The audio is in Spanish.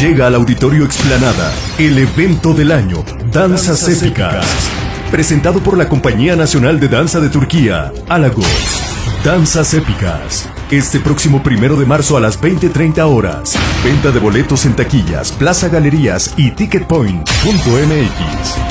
Llega al Auditorio Explanada, el evento del año, Danzas Épicas. Presentado por la Compañía Nacional de Danza de Turquía, Alagos. Danzas Épicas. Este próximo primero de marzo a las 20.30 horas. Venta de boletos en taquillas, Plaza Galerías y Ticketpoint.mx.